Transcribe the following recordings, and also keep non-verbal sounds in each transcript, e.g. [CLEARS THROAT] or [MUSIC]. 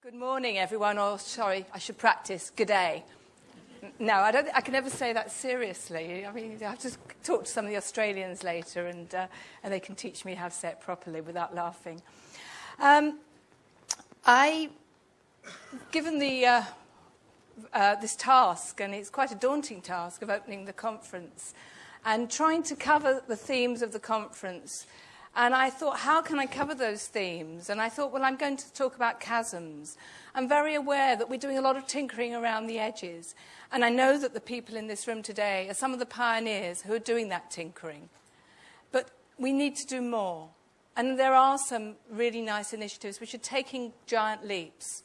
Good morning, everyone. Or, sorry, I should practice. Good day. No, I, don't, I can never say that seriously. I mean, I have to talk to some of the Australians later, and, uh, and they can teach me how to say it properly without laughing. Um, I, given the, uh, uh, this task, and it's quite a daunting task of opening the conference, and trying to cover the themes of the conference and I thought, how can I cover those themes? And I thought, well, I'm going to talk about chasms. I'm very aware that we're doing a lot of tinkering around the edges. And I know that the people in this room today are some of the pioneers who are doing that tinkering. But we need to do more. And there are some really nice initiatives which are taking giant leaps.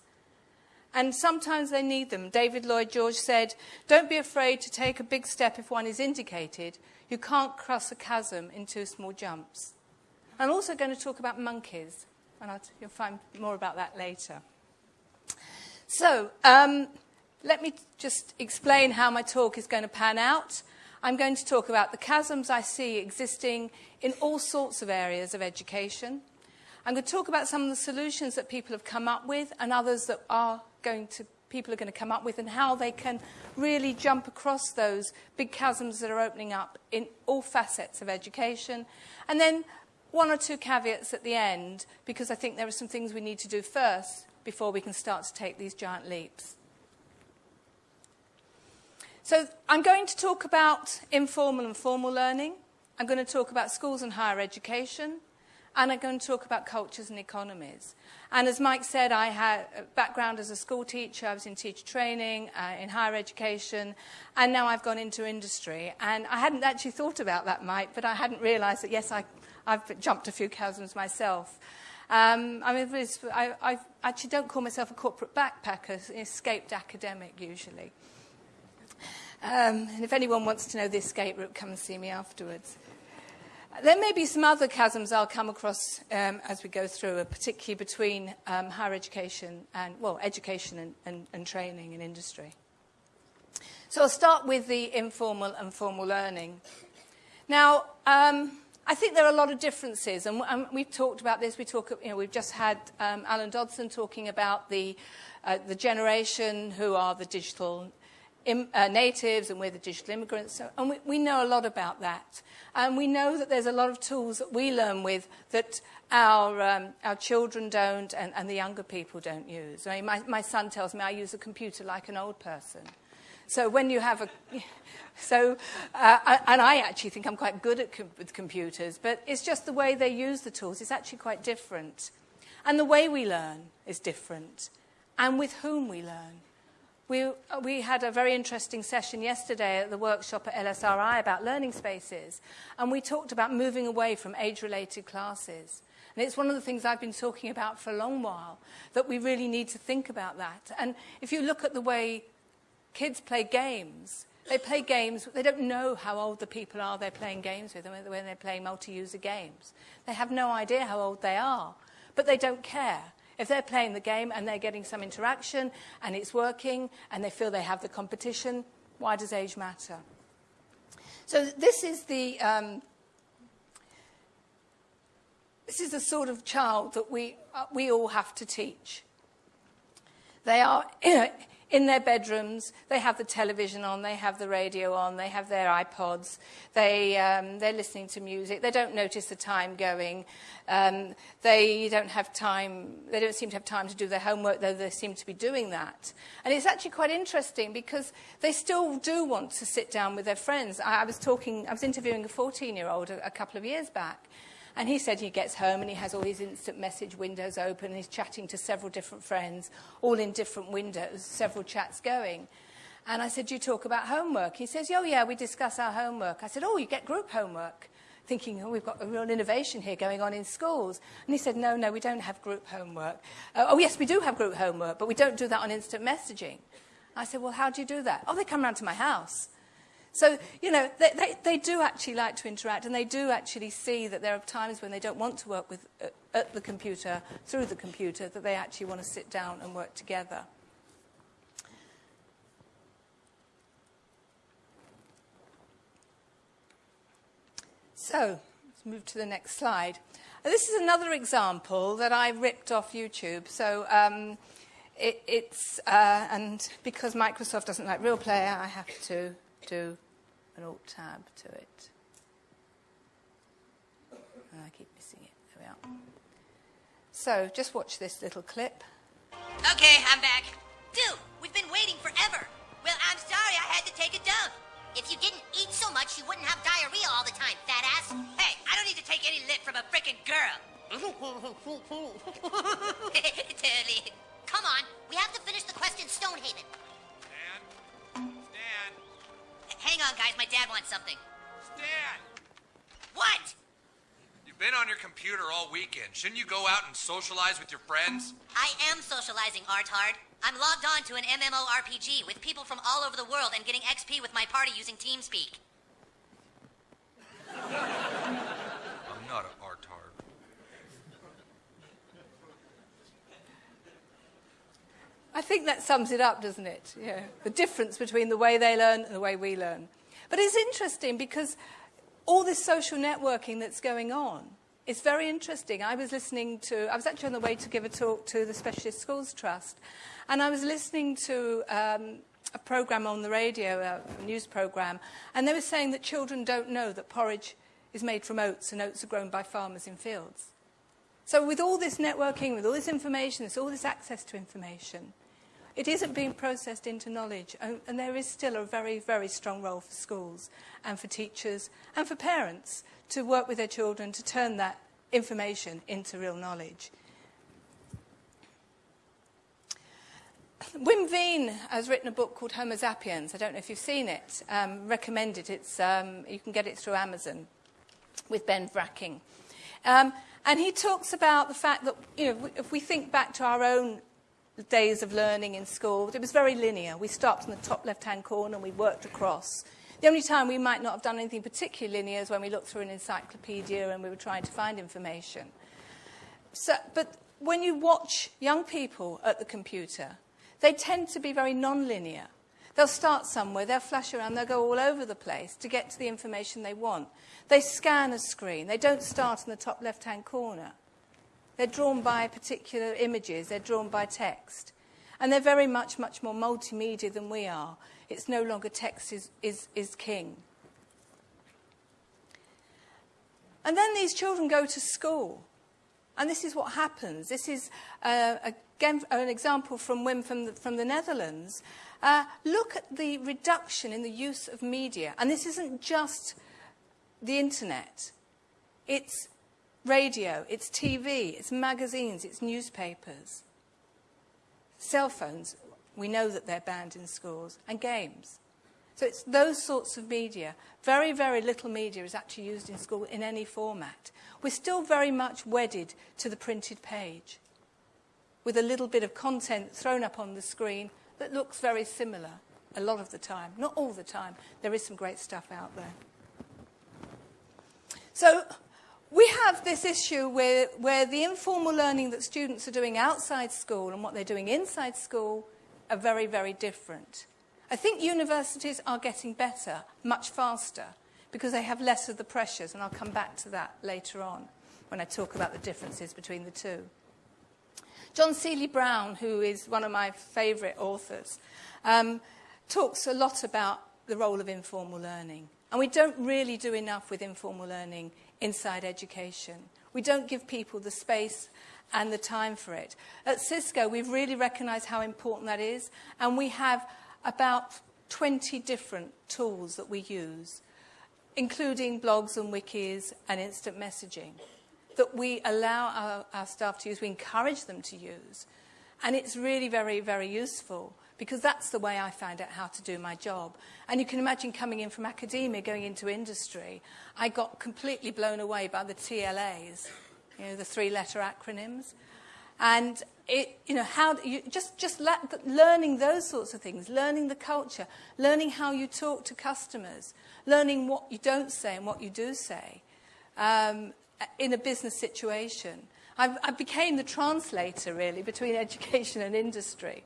And sometimes they need them. David Lloyd George said, Don't be afraid to take a big step if one is indicated. You can't cross a chasm in two small jumps. I'm also going to talk about monkeys, and I'll, you'll find more about that later. So, um, let me just explain how my talk is going to pan out. I'm going to talk about the chasms I see existing in all sorts of areas of education. I'm going to talk about some of the solutions that people have come up with and others that are going to, people are going to come up with and how they can really jump across those big chasms that are opening up in all facets of education. And then one or two caveats at the end, because I think there are some things we need to do first before we can start to take these giant leaps. So I'm going to talk about informal and formal learning. I'm going to talk about schools and higher education. And I'm going to talk about cultures and economies. And as Mike said, I had a background as a school teacher. I was in teacher training, uh, in higher education, and now I've gone into industry. And I hadn't actually thought about that, Mike, but I hadn't realized that, yes, I I've jumped a few chasms myself. Um, I mean, I, I actually don't call myself a corporate backpacker, an escaped academic usually. Um, and if anyone wants to know the escape route, come and see me afterwards. There may be some other chasms I'll come across um, as we go through, uh, particularly between um, higher education and, well, education and, and, and training and industry. So I'll start with the informal and formal learning. Now, um, I think there are a lot of differences, and, we've talked about this. We talk, you know, we've just had um, Alan Dodson talking about the, uh, the generation who are the digital Im, uh, natives and we're the digital immigrants. So, and we, we know a lot about that. And we know that there's a lot of tools that we learn with that our, um, our children don't and, and the younger people don't use. I mean, my, my son tells me I use a computer like an old person. So when you have a... [LAUGHS] So, uh, and I actually think I'm quite good at com with computers, but it's just the way they use the tools is actually quite different. And the way we learn is different, and with whom we learn. We, we had a very interesting session yesterday at the workshop at LSRI about learning spaces, and we talked about moving away from age-related classes. And it's one of the things I've been talking about for a long while, that we really need to think about that. And if you look at the way kids play games, they play games, they don't know how old the people are they're playing games with when they're playing multi-user games. They have no idea how old they are, but they don't care. If they're playing the game and they're getting some interaction and it's working and they feel they have the competition, why does age matter? So this is the um, this is the sort of child that we uh, we all have to teach. They are [CLEARS THROAT] in their bedrooms. They have the television on, they have the radio on, they have their iPods, they, um, they're listening to music, they don't notice the time going, um, they don't have time, they don't seem to have time to do their homework, though they seem to be doing that. And it's actually quite interesting because they still do want to sit down with their friends. I, I was talking, I was interviewing a 14-year-old a, a couple of years back, And he said he gets home and he has all his instant message windows open and he's chatting to several different friends, all in different windows, several chats going. And I said, you talk about homework? He says, oh, yeah, we discuss our homework. I said, oh, you get group homework? Thinking, oh, we've got a real innovation here going on in schools. And he said, no, no, we don't have group homework. Uh, oh, yes, we do have group homework, but we don't do that on instant messaging. I said, well, how do you do that? Oh, they come round to my house. So, you know, they, they, they do actually like to interact and they do actually see that there are times when they don't want to work with, uh, at the computer, through the computer, that they actually want to sit down and work together. So, let's move to the next slide. This is another example that I ripped off YouTube. So, um, it, it's, uh, and because Microsoft doesn't like Real Player, I have to do an Alt tab to it. And I keep missing it. There we are. So just watch this little clip. Okay, I'm back. Dude, we've been waiting forever. Well, I'm sorry I had to take a dump. If you didn't eat so much, you wouldn't have diarrhea all the time, fat ass. Hey, I don't need to take any lip from a frickin' girl. [LAUGHS] totally. Come on, we have to finish the quest in Stonehaven. Hang on, guys, my dad wants something. Stan! What? You've been on your computer all weekend. Shouldn't you go out and socialize with your friends? I am socializing, Artard. I'm logged on to an MMORPG with people from all over the world and getting XP with my party using TeamSpeak. I'm not an artard. I think that sums it up, doesn't it? Yeah, the difference between the way they learn and the way we learn. But it's interesting because all this social networking that's going on is very interesting. I was listening to, I was actually on the way to give a talk to the Specialist Schools Trust, and I was listening to um, a program on the radio, a news program, and they were saying that children don't know that porridge is made from oats and oats are grown by farmers in fields. So with all this networking, with all this information, there's all this access to information, it isn't being processed into knowledge, and there is still a very, very strong role for schools and for teachers and for parents to work with their children to turn that information into real knowledge. Wim Veen has written a book called Homo Zappiens. I don't know if you've seen it. Um, recommend it. It's, um, you can get it through Amazon with Ben Vrakking. Um, and he talks about the fact that, you know, if we think back to our own days of learning in school, it was very linear. We stopped in the top left-hand corner and we worked across. The only time we might not have done anything particularly linear is when we looked through an encyclopedia and we were trying to find information. So, but when you watch young people at the computer, they tend to be very non-linear. They'll start somewhere, they'll flash around, they'll go all over the place to get to the information they want. They scan a screen. They don't start in the top left-hand corner. They're drawn by particular images, they're drawn by text. And they're very much, much more multimedia than we are. It's no longer text is, is, is king. And then these children go to school. And this is what happens. This is, uh, again, an example from Wim from the, from the Netherlands. Uh, look at the reduction in the use of media. And this isn't just the internet. It's radio, it's TV, it's magazines, it's newspapers. Cell phones, we know that they're banned in schools, and games. So it's those sorts of media. Very, very little media is actually used in school in any format. We're still very much wedded to the printed page, with a little bit of content thrown up on the screen that looks very similar a lot of the time. Not all the time. There is some great stuff out there. So we have this issue where, where the informal learning that students are doing outside school and what they're doing inside school are very, very different. I think universities are getting better, much faster, because they have less of the pressures, and I'll come back to that later on when I talk about the differences between the two. John Seely Brown, who is one of my favourite authors, um, talks a lot about the role of informal learning. And we don't really do enough with informal learning inside education. We don't give people the space and the time for it. At Cisco, we've really recognized how important that is, and we have about 20 different tools that we use, including blogs and wikis and instant messaging, that we allow our, our staff to use, we encourage them to use. And it's really very, very useful because that's the way I found out how to do my job. And you can imagine coming in from academia, going into industry, I got completely blown away by the TLAs, you know, the three-letter acronyms. And it, you know, how you, just just learning those sorts of things, learning the culture, learning how you talk to customers, learning what you don't say and what you do say um, in a business situation. I, I became the translator really between [LAUGHS] education and industry.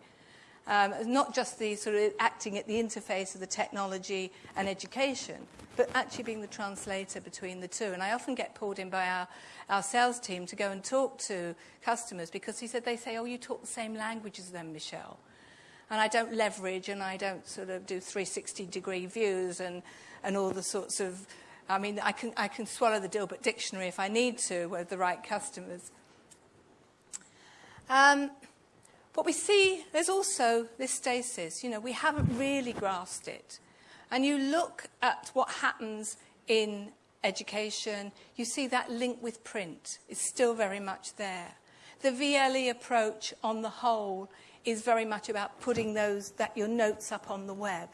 Um, not just the sort of acting at the interface of the technology and education, but actually being the translator between the two. And I often get pulled in by our, our sales team to go and talk to customers because he said they say, oh, you talk the same language as them, Michelle. And I don't leverage and I don't sort of do 360 degree views and, and all the sorts of, I mean, I can, I can swallow the Dilbert dictionary if I need to with the right customers. Um, but we see there's also this stasis. You know, we haven't really grasped it. And you look at what happens in education, you see that link with print is still very much there. The VLE approach on the whole is very much about putting those that your notes up on the web.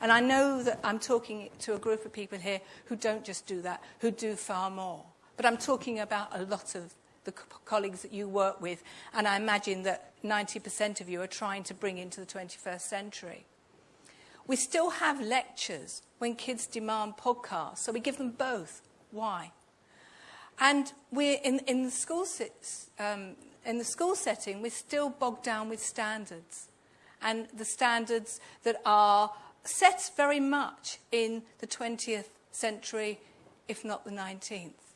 And I know that I'm talking to a group of people here who don't just do that, who do far more. But I'm talking about a lot of the colleagues that you work with, and I imagine that 90% of you are trying to bring into the 21st century. We still have lectures when kids demand podcasts, so we give them both. Why? And we're in, in, the school um, in the school setting, we're still bogged down with standards. And the standards that are set very much in the 20th century, if not the 19th.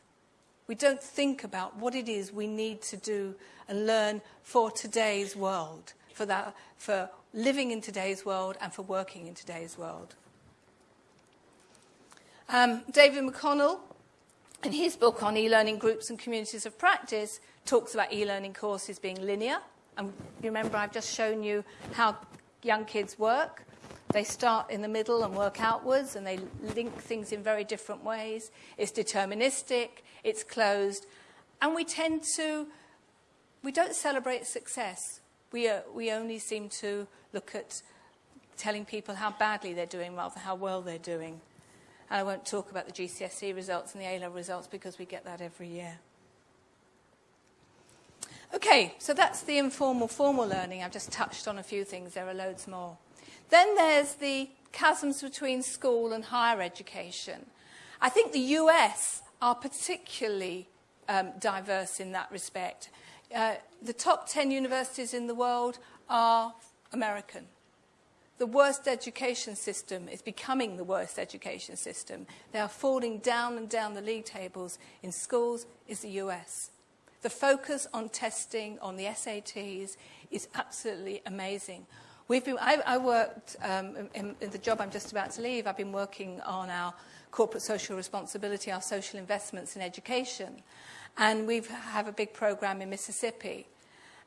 We don't think about what it is we need to do and learn for today's world, for, that, for living in today's world and for working in today's world. Um, David McConnell, in his book on e-learning groups and communities of practice, talks about e-learning courses being linear. And you remember I've just shown you how young kids work. They start in the middle and work outwards, and they link things in very different ways. It's deterministic, it's closed, and we tend to, we don't celebrate success. We, uh, we only seem to look at telling people how badly they're doing rather than how well they're doing. And I won't talk about the GCSE results and the A-level results because we get that every year. Okay, so that's the informal formal learning. I've just touched on a few things. There are loads more. Then there's the chasms between school and higher education. I think the US are particularly um, diverse in that respect. Uh, the top 10 universities in the world are American. The worst education system is becoming the worst education system. They are falling down and down the league tables in schools is the US. The focus on testing, on the SATs, is absolutely amazing. We've been, I, I worked um, in, in the job I'm just about to leave. I've been working on our corporate social responsibility, our social investments in education. And we have a big program in Mississippi.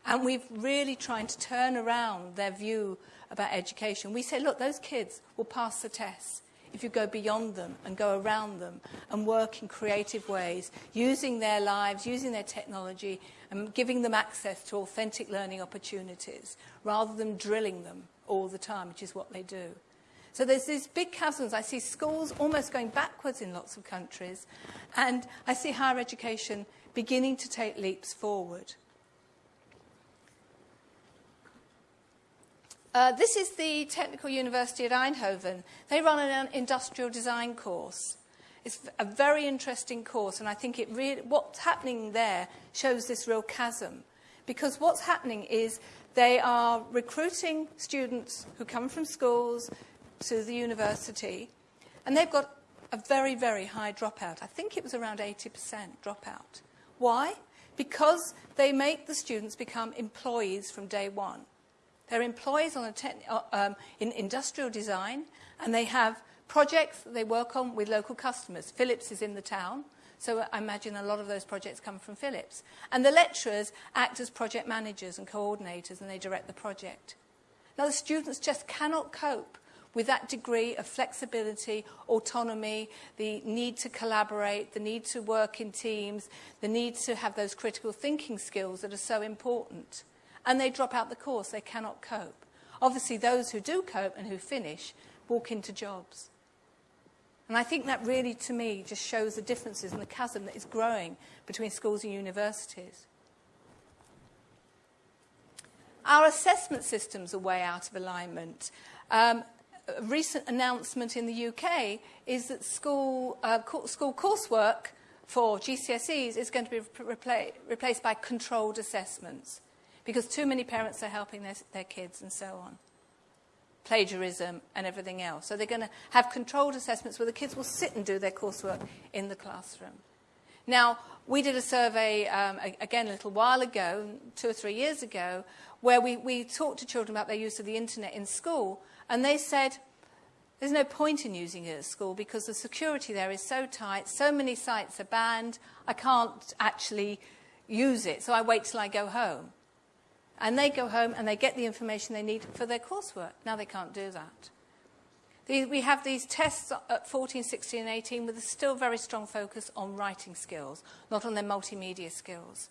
And we've really trying to turn around their view about education. We say, look, those kids will pass the tests if you go beyond them and go around them and work in creative ways, using their lives, using their technology, and giving them access to authentic learning opportunities rather than drilling them all the time, which is what they do. So there's these big chasms. I see schools almost going backwards in lots of countries, and I see higher education beginning to take leaps forward. Uh, this is the Technical University at Eindhoven. They run an industrial design course. It's a very interesting course, and I think it really, what's happening there shows this real chasm. Because what's happening is they are recruiting students who come from schools to the university, and they've got a very, very high dropout. I think it was around 80% dropout. Why? Because they make the students become employees from day one. They're employees on a um, in industrial design, and they have projects that they work on with local customers. Philips is in the town, so I imagine a lot of those projects come from Philips. And the lecturers act as project managers and coordinators, and they direct the project. Now, the students just cannot cope with that degree of flexibility, autonomy, the need to collaborate, the need to work in teams, the need to have those critical thinking skills that are so important. And they drop out the course. They cannot cope. Obviously, those who do cope and who finish walk into jobs. And I think that really, to me, just shows the differences and the chasm that is growing between schools and universities. Our assessment systems are way out of alignment. Um, a recent announcement in the UK is that school, uh, school coursework for GCSEs is going to be repla replaced by controlled assessments because too many parents are helping their, their kids and so on. Plagiarism and everything else. So they're going to have controlled assessments where the kids will sit and do their coursework in the classroom. Now, we did a survey, um, again, a little while ago, two or three years ago, where we, we talked to children about their use of the internet in school, and they said, there's no point in using it at school because the security there is so tight, so many sites are banned, I can't actually use it, so I wait till I go home. And they go home and they get the information they need for their coursework. Now they can't do that. We have these tests at 14, 16, and 18 with a still very strong focus on writing skills, not on their multimedia skills.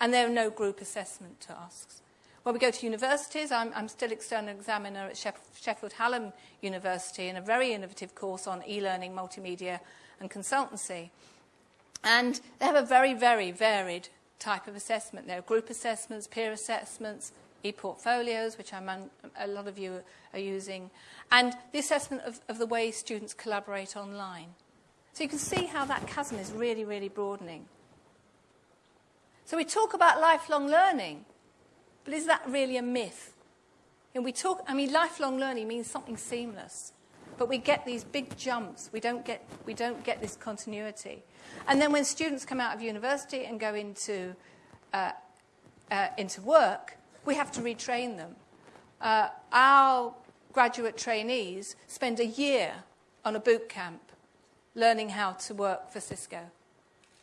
And there are no group assessment tasks. When we go to universities, I'm, I'm still external examiner at Sheffield Hallam University in a very innovative course on e-learning, multimedia and consultancy. And they have a very, very varied type of assessment. There are group assessments, peer assessments, e-portfolios, which I'm, a lot of you are using, and the assessment of, of the way students collaborate online. So you can see how that chasm is really, really broadening. So we talk about lifelong learning, but is that really a myth? And we talk, I mean, lifelong learning means something seamless, but we get these big jumps. We don't get, we don't get this continuity. And then when students come out of university and go into, uh, uh, into work, we have to retrain them. Uh, our graduate trainees spend a year on a boot camp learning how to work for Cisco.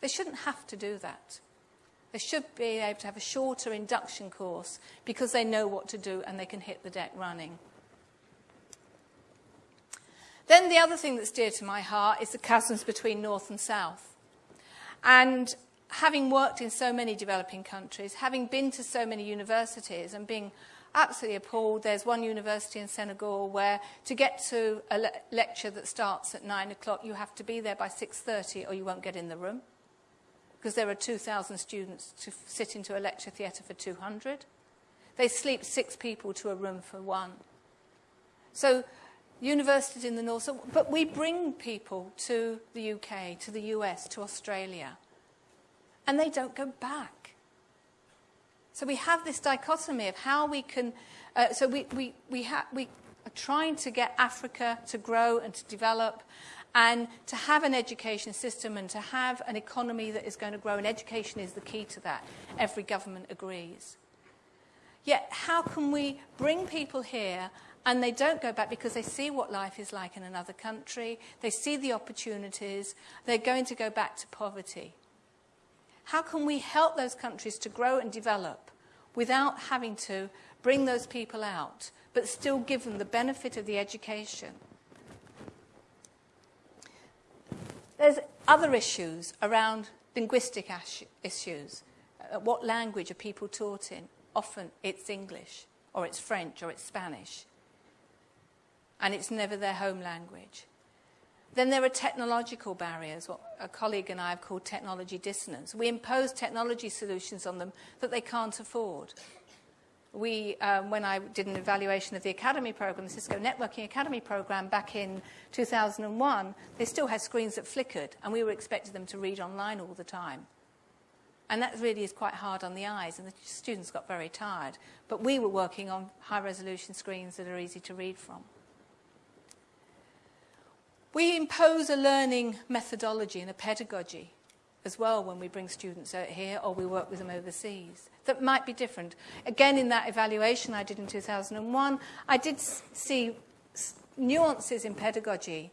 They shouldn't have to do that. They should be able to have a shorter induction course because they know what to do and they can hit the deck running. Then the other thing that's dear to my heart is the chasms between North and South. And having worked in so many developing countries, having been to so many universities and being absolutely appalled, there's one university in Senegal where to get to a le lecture that starts at 9 o'clock, you have to be there by 6.30 or you won't get in the room because there are 2,000 students to sit into a lecture theatre for 200. They sleep six people to a room for one. So universities in the north, so, but we bring people to the UK, to the US, to Australia and they don't go back. So we have this dichotomy of how we can, uh, so we, we, we, ha- we are trying to get Africa to grow and to develop and to have an education system and to have an economy that is going to grow, and education is the key to that. Every government agrees. Yet, how can we bring people here and they don't go back because they see what life is like in another country, they see the opportunities, they're going to go back to poverty? How can we help those countries to grow and develop without having to bring those people out, but still give them the benefit of the education? There's other issues around linguistic issues. Uh, what language are people taught in? Often it's English, or it's French, or it's Spanish. And it's never their home language. Then there are technological barriers, what a colleague and I have called technology dissonance. We impose technology solutions on them that they can't afford. We, um, when I did an evaluation of the Academy program, the Cisco Networking Academy program back in 2001, they still had screens that flickered, and we were expecting them to read online all the time. And that really is quite hard on the eyes, and the students got very tired. But we were working on high resolution screens that are easy to read from. We impose a learning methodology and a pedagogy as well when we bring students out here or we work with them overseas that might be different. Again, in that evaluation I did in 2001, I did see nuances in pedagogy.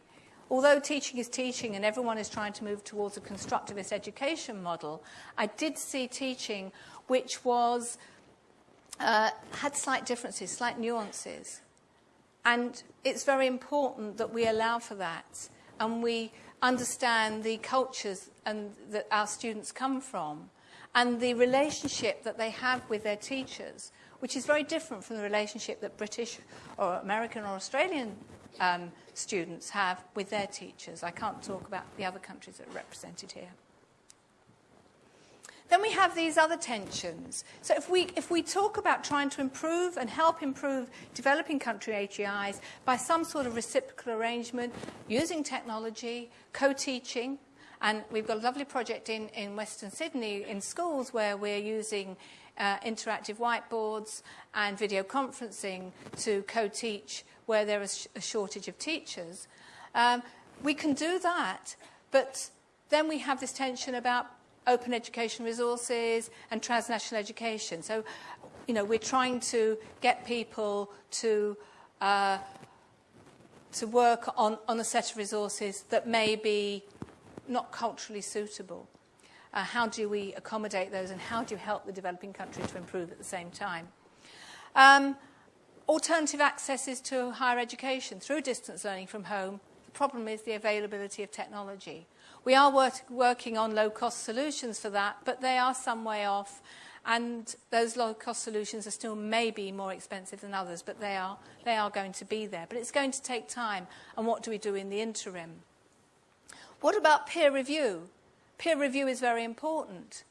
Although teaching is teaching and everyone is trying to move towards a constructivist education model, I did see teaching which was, uh, had slight differences, slight nuances. And it's very important that we allow for that and we understand the cultures and that our students come from and the relationship that they have with their teachers, which is very different from the relationship that British or American or Australian um, students have with their teachers. I can't talk about the other countries that are represented here. Then we have these other tensions. So if we, if we talk about trying to improve and help improve developing country HEIs by some sort of reciprocal arrangement, using technology, co-teaching, and we've got a lovely project in, in Western Sydney in schools where we're using uh, interactive whiteboards and video conferencing to co-teach where there is a shortage of teachers. Um, we can do that, but then we have this tension about open education resources and transnational education. So, you know, we're trying to get people to uh, to work on, on a set of resources that may be not culturally suitable. Uh, how do we accommodate those and how do you help the developing country to improve at the same time? Um, alternative accesses to higher education through distance learning from home. The problem is the availability of technology. We are work, working on low-cost solutions for that, but they are some way off, and those low-cost solutions are still maybe more expensive than others, but they are, they are going to be there. But it's going to take time, and what do we do in the interim? What about peer review? Peer review is very important,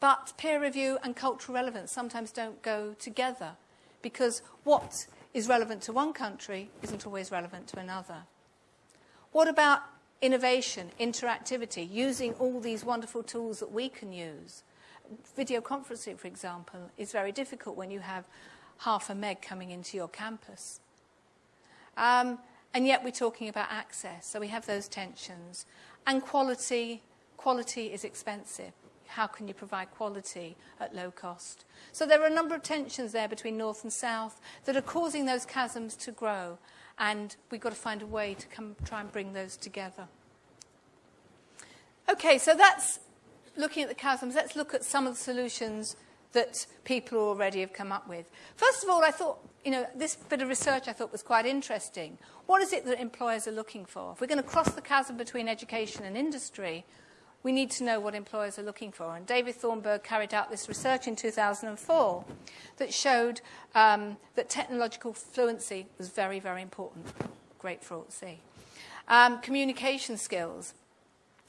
but peer review and cultural relevance sometimes don't go together because what is relevant to one country isn't always relevant to another. What about innovation, interactivity, using all these wonderful tools that we can use? Video conferencing, for example, is very difficult when you have half a meg coming into your campus. Um, and yet we're talking about access, so we have those tensions. And quality Quality is expensive. How can you provide quality at low cost? So there are a number of tensions there between North and South that are causing those chasms to grow, and we've got to find a way to come, try and bring those together. Okay, so that's looking at the chasms. Let's look at some of the solutions that people already have come up with. First of all, I thought, you know, this bit of research I thought was quite interesting. What is it that employers are looking for? If we're going to cross the chasm between education and industry, we need to know what employers are looking for. And David Thornburg carried out this research in 2004 that showed um, that technological fluency was very, very important. Great for all to see. Um, communication skills,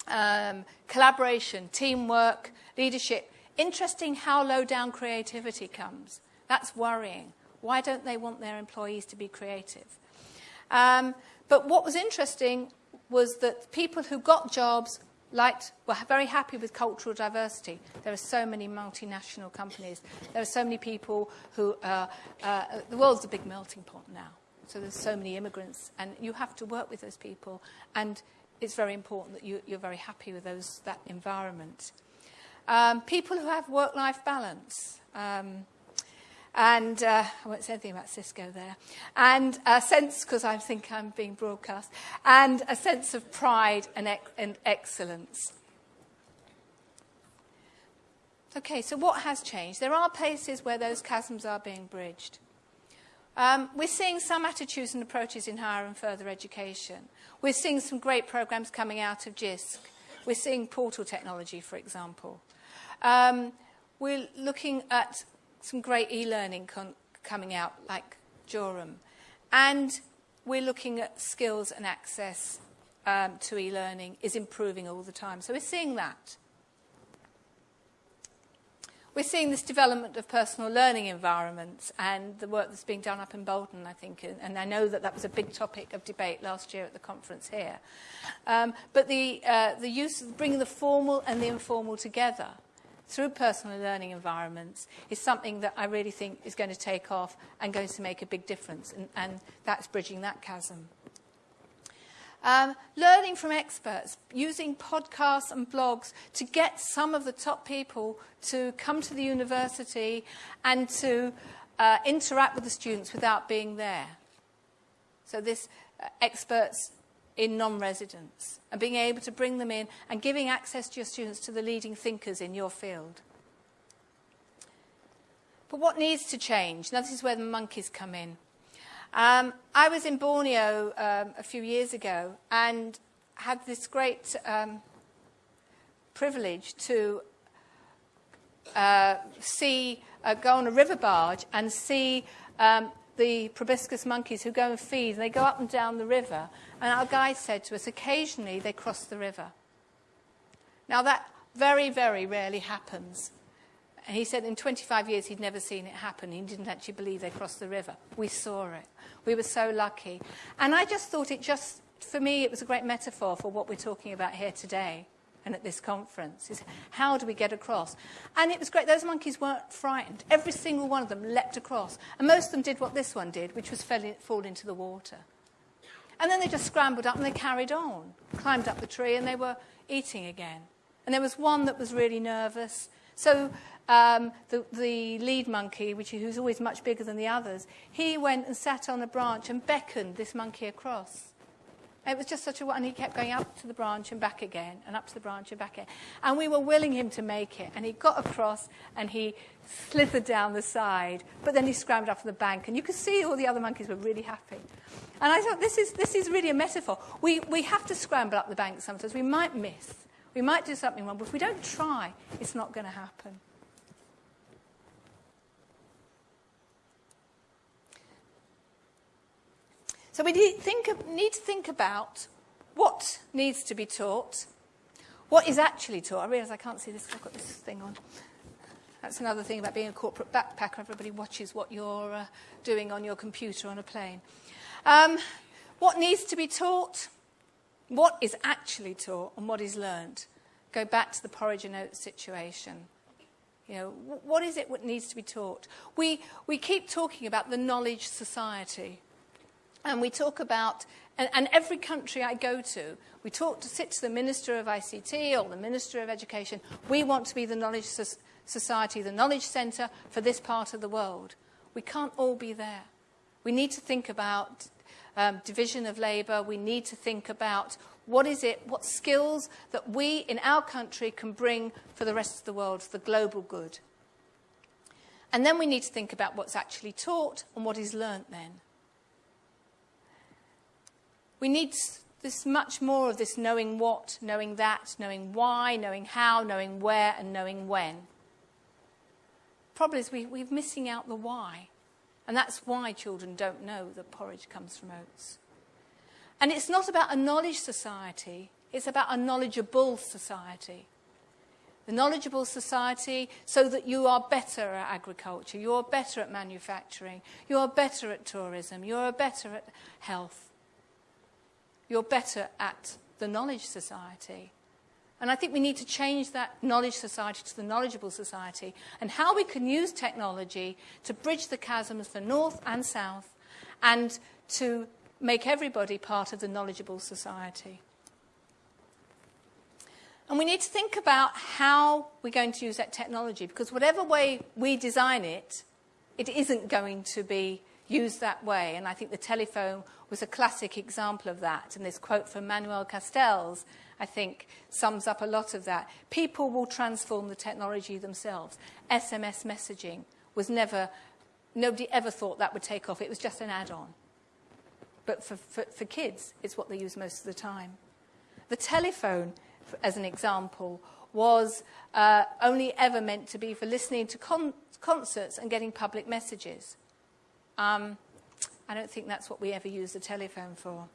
um, collaboration, teamwork, leadership. Interesting how low down creativity comes. That's worrying. Why don't they want their employees to be creative? Um, but what was interesting was that people who got jobs liked, were very happy with cultural diversity. There are so many multinational companies. There are so many people who, uh, uh, the world's a big melting pot now. So there's so many immigrants and you have to work with those people and it's very important that you, you're very happy with those, that environment. Um, people who have work-life balance. Um, and uh, I won't say anything about Cisco there, and a sense, because I think I'm being broadcast, and a sense of pride and, ec and excellence. Okay, so what has changed? There are places where those chasms are being bridged. Um, we're seeing some attitudes and approaches in higher and further education. We're seeing some great programs coming out of JISC. We're seeing portal technology, for example. Um, we're looking at some great e-learning coming out, like Jorum. And we're looking at skills and access um, to e-learning is improving all the time. So we're seeing that. We're seeing this development of personal learning environments and the work that's being done up in Bolton, I think, and I know that that was a big topic of debate last year at the conference here. Um, but the, uh, the use of bringing the formal and the informal together through personal learning environments is something that I really think is going to take off and going to make a big difference, and, and that's bridging that chasm. Um, learning from experts, using podcasts and blogs to get some of the top people to come to the university and to uh, interact with the students without being there. So this uh, experts in non-residents and being able to bring them in and giving access to your students to the leading thinkers in your field. But what needs to change? Now, this is where the monkeys come in. Um, I was in Borneo um, a few years ago and had this great um, privilege to uh, see, uh, go on a river barge and see um, the proboscis monkeys who go and feed. They go up and down the river and our guide said to us, occasionally they cross the river. Now, that very, very rarely happens. And he said in 25 years he'd never seen it happen. He didn't actually believe they crossed the river. We saw it. We were so lucky. And I just thought it just, for me, it was a great metaphor for what we're talking about here today. And at this conference is how do we get across? And it was great. Those monkeys weren't frightened. Every single one of them leapt across. And most of them did what this one did, which was fell in, fall into the water. And then they just scrambled up and they carried on, climbed up the tree, and they were eating again. And there was one that was really nervous. So um, the, the lead monkey, which who's always much bigger than the others, he went and sat on a branch and beckoned this monkey across. It was just such a, and he kept going up to the branch and back again, and up to the branch and back again. And we were willing him to make it. And he got across and he slithered down the side, but then he scrambled up to the bank. And you could see all the other monkeys were really happy. And I thought, this is, this is really a metaphor. We, we have to scramble up the bank sometimes. We might miss. We might do something wrong, but if we don't try, it's not going to happen. So we need, think, need to think about what needs to be taught, what is actually taught. I realise I can't see this, I've got this thing on. That's another thing about being a corporate backpacker. Everybody watches what you're uh, doing on your computer on a plane. Um, what needs to be taught, what is actually taught, and what is learned. Go back to the porridge and oats situation. You know, what is it that needs to be taught? We, we keep talking about the knowledge society. And we talk about, and, and every country I go to, we talk to sit to the Minister of ICT or the Minister of Education. We want to be the knowledge society, the knowledge centre for this part of the world. We can't all be there. We need to think about um, division of labour. We need to think about what is it, what skills that we in our country can bring for the rest of the world, for the global good. And then we need to think about what's actually taught and what is learnt then. We need this much more of this knowing what, knowing that, knowing why, knowing how, knowing where, and knowing when. Problem is, we, we're missing out the why. And that's why children don't know that porridge comes from oats. And it's not about a knowledge society, it's about a knowledgeable society. The knowledgeable society so that you are better at agriculture, you are better at manufacturing, you are better at tourism, you are better at health. You're better at the knowledge society. And I think we need to change that knowledge society to the knowledgeable society and how we can use technology to bridge the chasms for North and South and to make everybody part of the knowledgeable society. And we need to think about how we're going to use that technology because whatever way we design it, it isn't going to be used that way. And I think the telephone was a classic example of that. And this quote from Manuel Castells, I think, sums up a lot of that. People will transform the technology themselves. SMS messaging was never, nobody ever thought that would take off. It was just an add-on. But for, for, for kids, it's what they use most of the time. The telephone, as an example, was uh, only ever meant to be for listening to con concerts and getting public messages. Um, I don't think that's what we ever use the telephone for.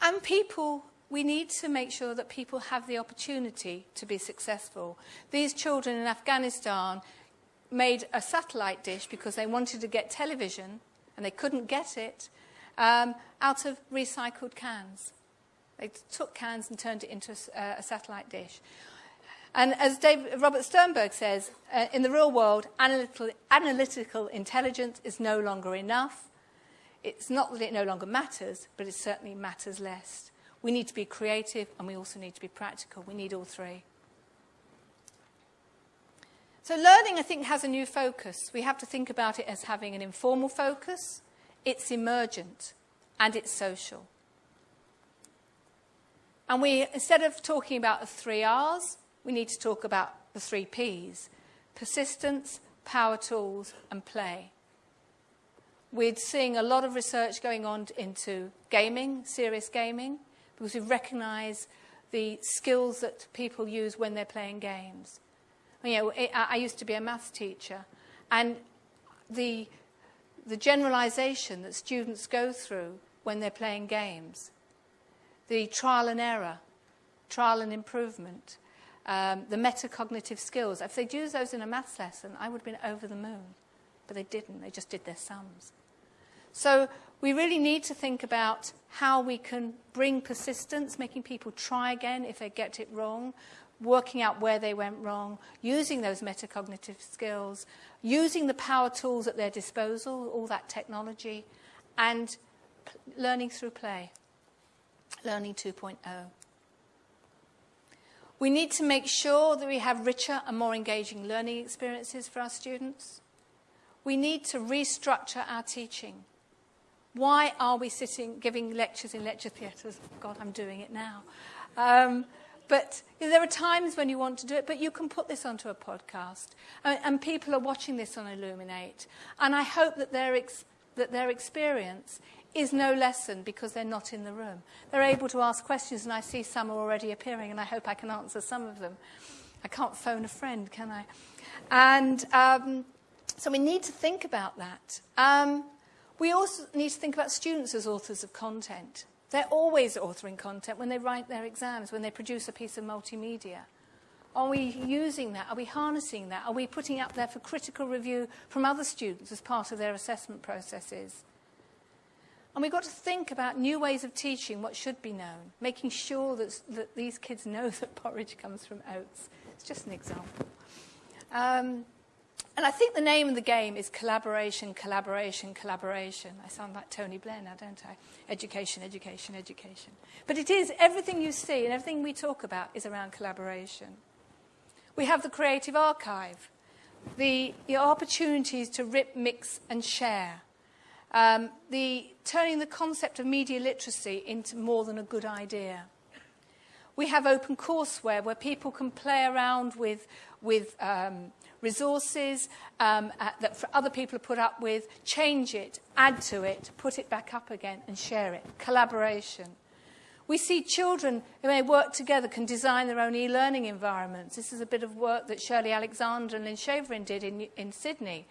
And people, we need to make sure that people have the opportunity to be successful. These children in Afghanistan made a satellite dish because they wanted to get television and they couldn't get it um, out of recycled cans. They took cans and turned it into a, uh, a satellite dish. And as Robert Sternberg says, uh, in the real world, analytical, analytical intelligence is no longer enough. It's not that it no longer matters, but it certainly matters less. We need to be creative and we also need to be practical. We need all three. So learning, I think, has a new focus. We have to think about it as having an informal focus, it's emergent, and it's social. And we, instead of talking about the three R's, we need to talk about the three P's persistence, power tools, and play. We're seeing a lot of research going on into gaming, serious gaming, because we recognise the skills that people use when they're playing games. You know, I used to be a maths teacher, and the, the generalisation that students go through when they're playing games, the trial and error, trial and improvement, um, the metacognitive skills. If they'd used those in a maths lesson, I would have been over the moon. But they didn't. They just did their sums. So we really need to think about how we can bring persistence, making people try again if they get it wrong, working out where they went wrong, using those metacognitive skills, using the power tools at their disposal, all that technology, and learning through play. Learning 2.0. We need to make sure that we have richer and more engaging learning experiences for our students. We need to restructure our teaching. Why are we sitting giving lectures in lecture theatres? God, I'm doing it now. Um, but you know, there are times when you want to do it, but you can put this onto a podcast. And, and people are watching this on Elluminate. And I hope that their, that their experience is no lesson because they're not in the room. They're able to ask questions, and I see some are already appearing, and I hope I can answer some of them. I can't phone a friend, can I? And um, so we need to think about that. Um, we also need to think about students as authors of content. They're always authoring content when they write their exams, when they produce a piece of multimedia. Are we using that? Are we harnessing that? Are we putting up there for critical review from other students as part of their assessment processes? And we've got to think about new ways of teaching what should be known, making sure that, that these kids know that porridge comes from oats. It's just an example. Um, and I think the name of the game is collaboration, collaboration, collaboration. I sound like Tony Blair now, don't I? Education, education, education. But it is, everything you see and everything we talk about is around collaboration. We have the creative archive, the, the opportunities to rip, mix, and share. Um, the turning the concept of media literacy into more than a good idea. We have open courseware where people can play around with, with um, resources um, uh, that other people have put up with, change it, add to it, put it back up again, and share it. Collaboration. We see children who may work together can design their own e-learning environments. This is a bit of work that Shirley Alexander and Lynn Shaverin did in, in Sydney.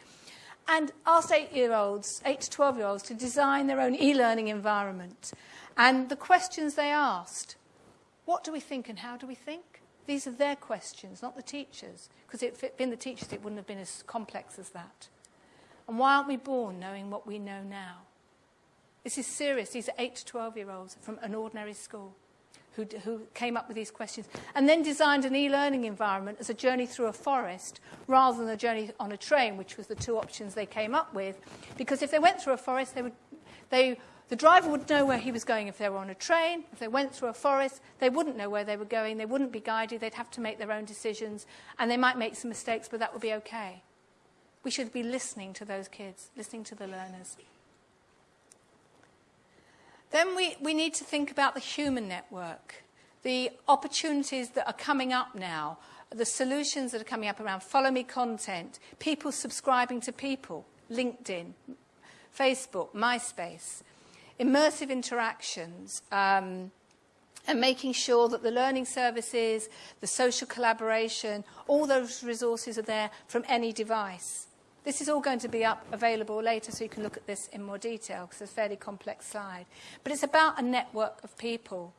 And asked eight-year-olds, 8 to 12-year-olds, to design their own e-learning environment. And the questions they asked, what do we think and how do we think? These are their questions, not the teachers. Because if it had been the teachers, it wouldn't have been as complex as that. And why aren't we born knowing what we know now? This is serious. These are 8 to 12 year olds from an ordinary school who, who came up with these questions and then designed an e learning environment as a journey through a forest rather than a journey on a train, which was the two options they came up with. Because if they went through a forest, they would, they the driver would know where he was going if they were on a train. If they went through a forest, they wouldn't know where they were going. They wouldn't be guided. They'd have to make their own decisions. And they might make some mistakes, but that would be okay. We should be listening to those kids, listening to the learners. Then we, we need to think about the human network, the opportunities that are coming up now, the solutions that are coming up around follow me content, people subscribing to people, LinkedIn, Facebook, MySpace immersive interactions, um, and making sure that the learning services, the social collaboration, all those resources are there from any device. This is all going to be up available later so you can look at this in more detail because it's a fairly complex slide. But it's about a network of people.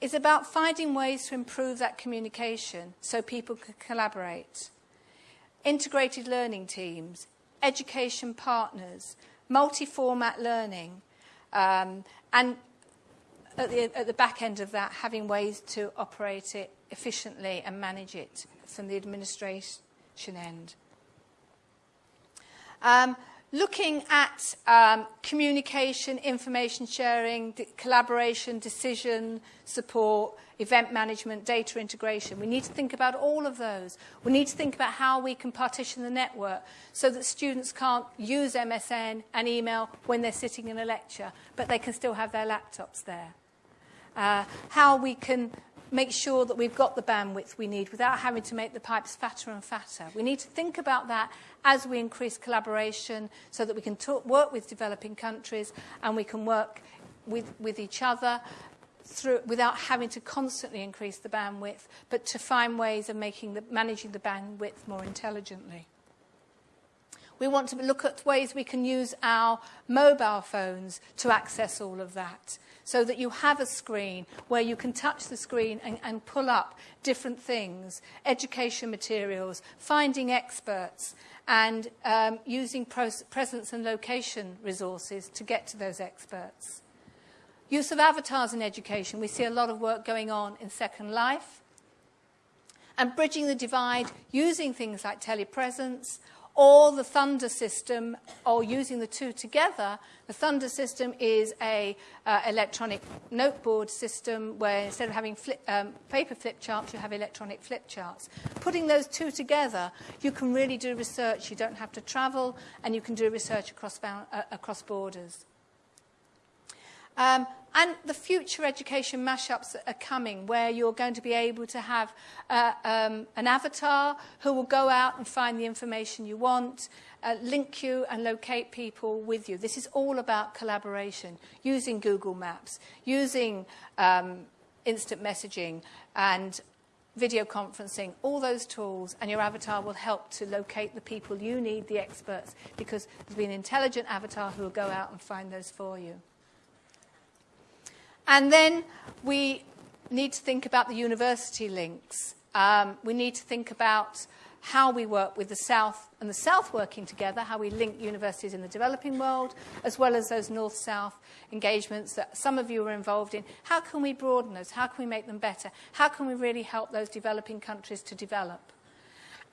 It's about finding ways to improve that communication so people can collaborate. Integrated learning teams, education partners, multi-format learning, um, and at the, at the back end of that, having ways to operate it efficiently and manage it from the administration end. Um, looking at um, communication, information sharing, collaboration, decision support, event management, data integration. We need to think about all of those. We need to think about how we can partition the network so that students can't use MSN and email when they're sitting in a lecture, but they can still have their laptops there. Uh, how we can make sure that we've got the bandwidth we need without having to make the pipes fatter and fatter. We need to think about that as we increase collaboration so that we can talk, work with developing countries and we can work with, with each other through, without having to constantly increase the bandwidth, but to find ways of making the, managing the bandwidth more intelligently. We want to look at ways we can use our mobile phones to access all of that so that you have a screen where you can touch the screen and, and pull up different things, education materials, finding experts, and um, using presence and location resources to get to those experts. Use of avatars in education. We see a lot of work going on in Second Life. And bridging the divide using things like telepresence or the Thunder system, or using the two together. The Thunder system is a uh, electronic noteboard system where instead of having flip, um, paper flip charts, you have electronic flip charts. Putting those two together, you can really do research. You don't have to travel, and you can do research across, uh, across borders. Um, and the future education mashups are coming, where you're going to be able to have uh, um, an avatar who will go out and find the information you want, uh, link you and locate people with you. This is all about collaboration, using Google Maps, using um, instant messaging and video conferencing, all those tools, and your avatar will help to locate the people you need, the experts, because there's been an intelligent avatar who will go out and find those for you. And then we need to think about the university links. Um, we need to think about how we work with the South and the South working together, how we link universities in the developing world, as well as those North-South engagements that some of you are involved in. How can we broaden those? How can we make them better? How can we really help those developing countries to develop?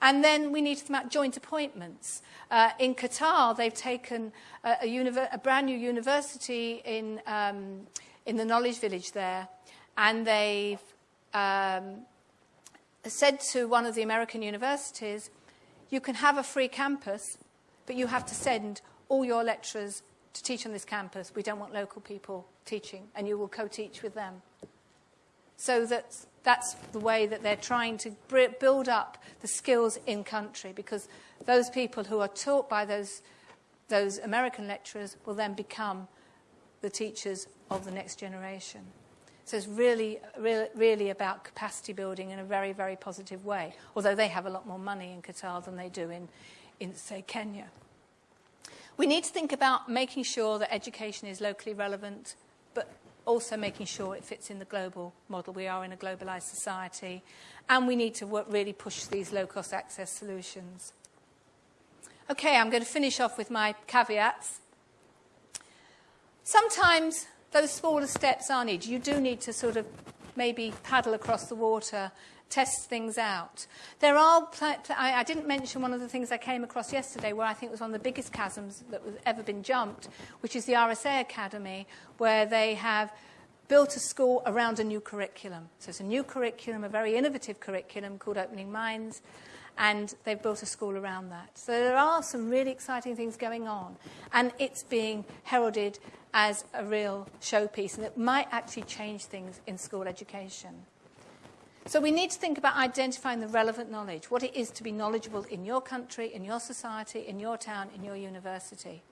And then we need to think about joint appointments. Uh, in Qatar, they've taken a, a, a brand new university in um, in the Knowledge Village there, and they've um, said to one of the American universities, you can have a free campus, but you have to send all your lecturers to teach on this campus. We don't want local people teaching, and you will co-teach with them. So that's, that's the way that they're trying to build up the skills in country, because those people who are taught by those, those American lecturers will then become the teachers of the next generation. So it's really, really, really about capacity building in a very, very positive way, although they have a lot more money in Qatar than they do in, in say, Kenya. We need to think about making sure that education is locally relevant, but also making sure it fits in the global model. We are in a globalized society, and we need to work, really push these low-cost access solutions. Okay, I'm going to finish off with my caveats. Sometimes those smaller steps are needed. You do need to sort of maybe paddle across the water, test things out. There are, I didn't mention one of the things I came across yesterday where I think was one of the biggest chasms that has ever been jumped, which is the RSA Academy, where they have built a school around a new curriculum. So it's a new curriculum, a very innovative curriculum called Opening Minds, and they've built a school around that. So there are some really exciting things going on, and it's being heralded as a real showpiece, and it might actually change things in school education. So we need to think about identifying the relevant knowledge, what it is to be knowledgeable in your country, in your society, in your town, in your university.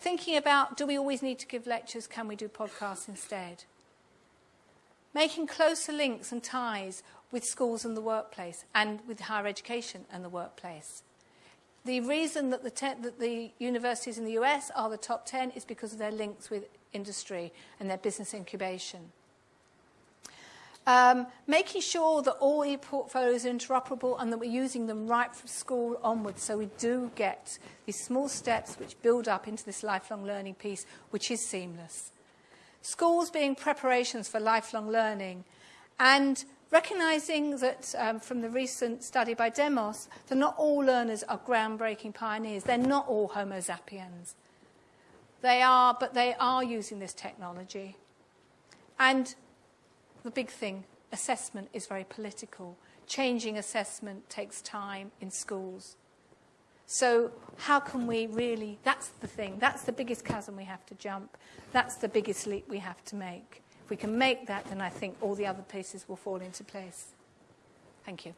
Thinking about, do we always need to give lectures? Can we do podcasts instead? Making closer links and ties with schools and the workplace and with higher education and the workplace. The reason that the, that the universities in the US are the top 10 is because of their links with industry and their business incubation. Um, making sure that all e-portfolios are interoperable and that we're using them right from school onwards so we do get these small steps which build up into this lifelong learning piece, which is seamless. Schools being preparations for lifelong learning and Recognizing that um, from the recent study by Demos, that not all learners are groundbreaking pioneers. They're not all Homo Zappiens. They are, but they are using this technology. And the big thing, assessment is very political. Changing assessment takes time in schools. So how can we really, that's the thing, that's the biggest chasm we have to jump. That's the biggest leap we have to make. If we can make that, then I think all the other pieces will fall into place. Thank you.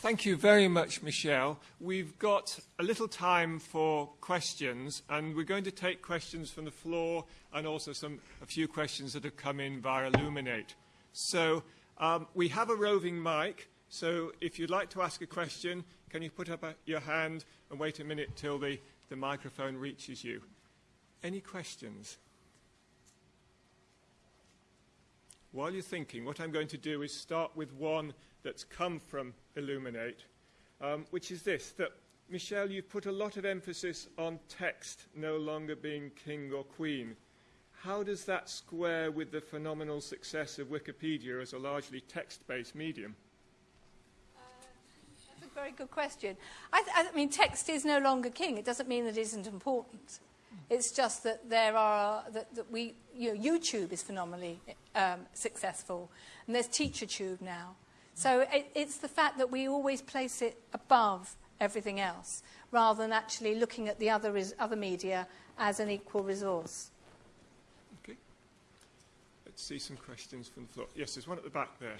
Thank you very much, Michelle. We've got a little time for questions, and we're going to take questions from the floor and also some, a few questions that have come in via Elluminate. So um, we have a roving mic. So if you'd like to ask a question, can you put up a, your hand and wait a minute till the, the microphone reaches you? Any questions? While you're thinking, what I'm going to do is start with one that's come from Elluminate, um, which is this that Michelle, you've put a lot of emphasis on text no longer being king or queen. How does that square with the phenomenal success of Wikipedia as a largely text based medium? Very good question. I, I mean, text is no longer king. It doesn't mean that it isn't important. It's just that there are that, that we you know YouTube is phenomenally um, successful, and there's TeacherTube now. So it, it's the fact that we always place it above everything else, rather than actually looking at the other res- other media as an equal resource. Okay. Let's see some questions from the floor. Yes, there's one at the back there.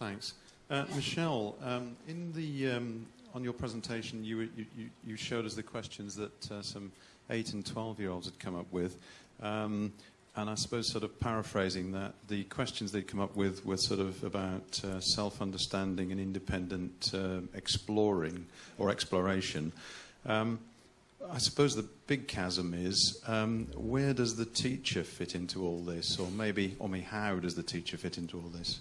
Thanks. Uh, Michelle, um, in the, um, on your presentation, you, you, you- showed us the questions that uh, some 8 and 12 year olds had come up with. Um, and I suppose, sort of paraphrasing that, the questions they'd come up with were sort of about uh, self understanding and independent uh, exploring or exploration. Um, I suppose the big chasm is um, where does the teacher fit into all this? Or maybe, or maybe how does the teacher fit into all this?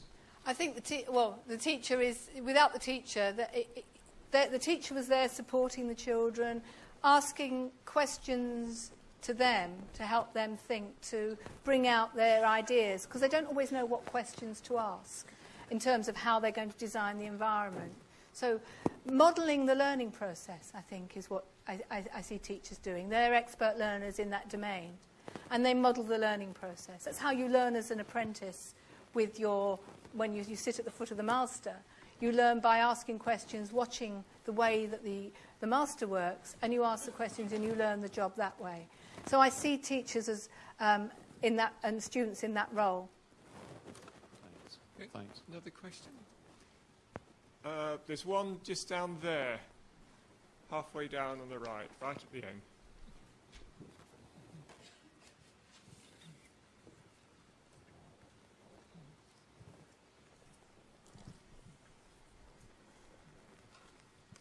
I think the te well the teacher is without the teacher that the, the teacher was there supporting the children, asking questions to them to help them think to bring out their ideas because they don't always know what questions to ask in terms of how they're going to design the environment. So modelling the learning process, I think, is what I, I, I see teachers doing. They're expert learners in that domain and they model the learning process. That's how you learn as an apprentice with your when you, you sit at the foot of the master. You learn by asking questions, watching the way that the, the master works, and you ask the questions and you learn the job that way. So I see teachers as um, in that and students in that role. Thanks. Thanks. Another question? Uh, there's one just down there, halfway down on the right, right at the end.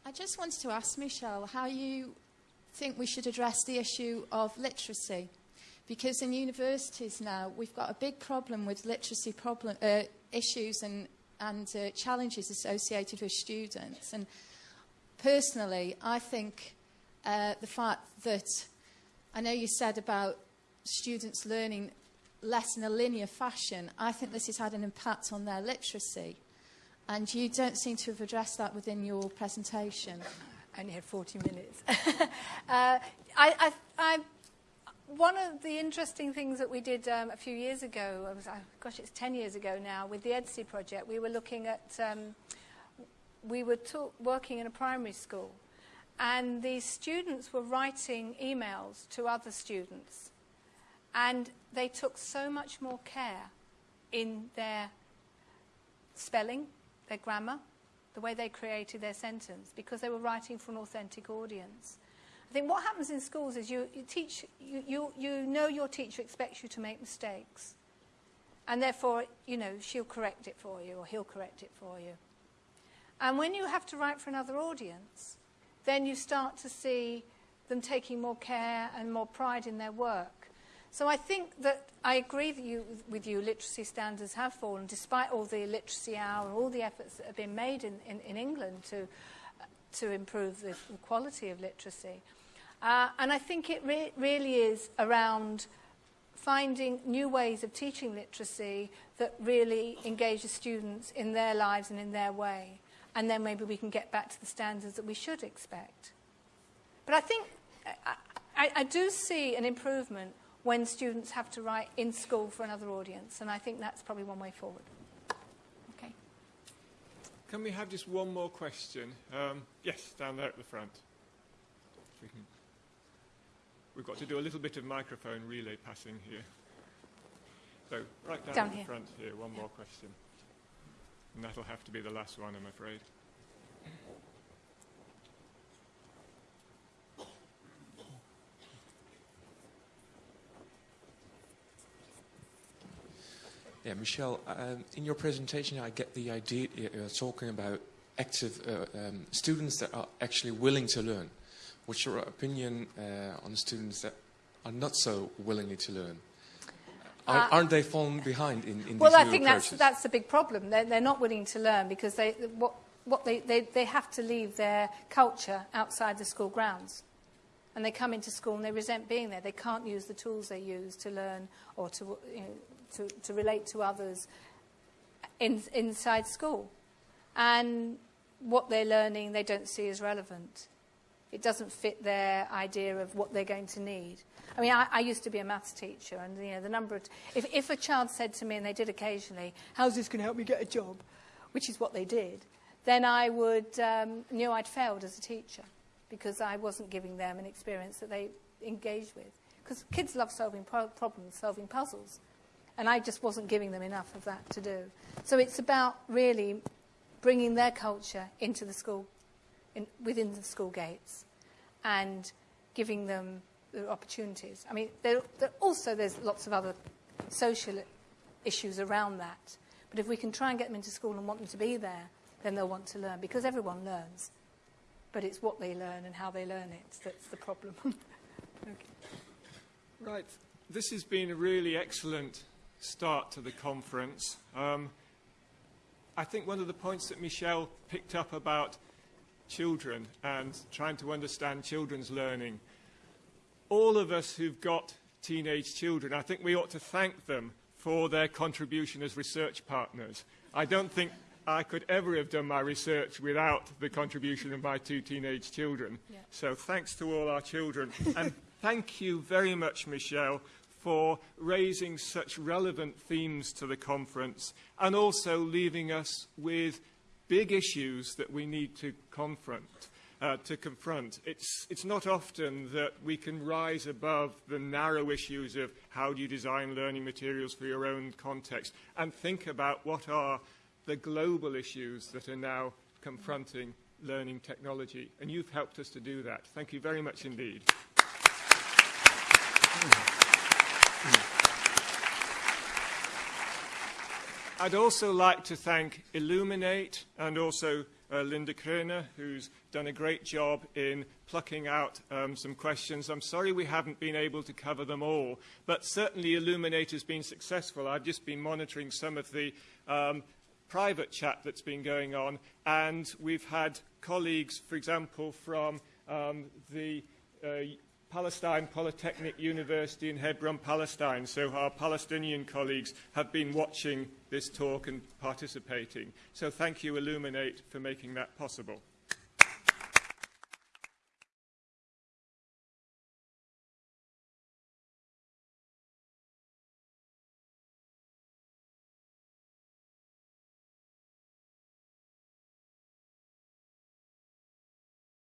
I just wanted to ask Michelle how you think we should address the issue of literacy. Because in universities now, we've got a big problem with literacy problem, uh, issues and, and uh, challenges associated with students. And personally, I think uh, the fact that I know you said about students learning less in a linear fashion, I think this has had an impact on their literacy. And you don't seem to have addressed that within your presentation. I only had 40 minutes. [LAUGHS] uh, I, I, I, one of the interesting things that we did um, a few years ago, was, oh, gosh, it's 10 years ago now, with the EDSI project, we were looking at, um, we were working in a primary school, and the students were writing emails to other students, and they took so much more care in their spelling, their grammar, the way they created their sentence, because they were writing for an authentic audience. I think what happens in schools is you, you teach, you, you, you know your teacher expects you to make mistakes. And therefore, you know, she'll correct it for you or he'll correct it for you. And when you have to write for another audience, then you start to see them taking more care and more pride in their work. So I think that I agree with you, with you, literacy standards have fallen, despite all the literacy hour, all the efforts that have been made in, in, in England to, uh, to improve the, the quality of literacy. Uh, and I think it re really is around finding new ways of teaching literacy that really engage the students in their lives and in their way. And then maybe we can get back to the standards that we should expect. But I think I, I, I do see an improvement when students have to write in school for another audience, and I think that's probably one way forward. Okay. Can we have just one more question? Um, yes, down there at the front. If we can. We've got to do a little bit of microphone relay passing here. So, right down, Down at here. the front here, one more question. And that'll have to be the last one, I'm afraid. Yeah, Michelle, um, in your presentation, I get the idea you're talking about active uh, um, students that are actually willing to learn. What's your opinion uh, on students that are not so willingly to learn? Aren't, Uh, aren't they falling behind in, in Well, these I new think that's, that's the big problem. They're, they're not willing to learn because they, what, what they, they, they have to leave their culture outside the school grounds. And they come into school and they resent being there. They can't use the tools they use to learn or to, you know, to, to relate to others in, inside school. And what they're learning they don't see as relevant. It doesn't fit their idea of what they're going to need. I mean, I, I used to be a maths teacher, and you know, the number of if, if a child said to me, and they did occasionally, "How's this going to help me get a job?" which is what they did, then I would um, knew I'd failed as a teacher because I wasn't giving them an experience that they engaged with. Because kids love solving pro- problems, solving puzzles, and I just wasn't giving them enough of that to do. So it's about really bringing their culture into the school, in, within the school gates, and giving them the opportunities. I mean, also there's lots of other social issues around that. But if we can try and get them into school and want them to be there, then they'll want to learn because everyone learns. But it's what they learn and how they learn it that's the problem. [LAUGHS] okay. Right. This has been a really excellent start to the conference. Um, I think one of the points that Michelle picked up about children and trying to understand children's learning, all of us who've got teenage children, I think we ought to thank them for their contribution as research partners. I don't think I could ever have done my research without the contribution of my two teenage children. Yeah. So thanks to all our children. and thank you very much, Michelle, for raising such relevant themes to the conference and also leaving us with big issues that we need to confront. Uh, to confront. It's, it's not often that we can rise above the narrow issues of how do you design learning materials for your own context and think about what are the global issues that are now confronting learning technology. And you've helped us to do that. Thank you very much indeed. I'd also like to thank Elluminate and also uh, Linda Kroner, who's done a great job in plucking out um, some questions. I'm sorry we haven't been able to cover them all, but certainly Elluminate has been successful. I've just been monitoring some of the um, private chat that's been going on, and we've had colleagues, for example, from um, the uh, Palestine Polytechnic University in Hebron, Palestine. So our Palestinian colleagues have been watching this talk and participating. So thank you, Elluminate, for making that possible.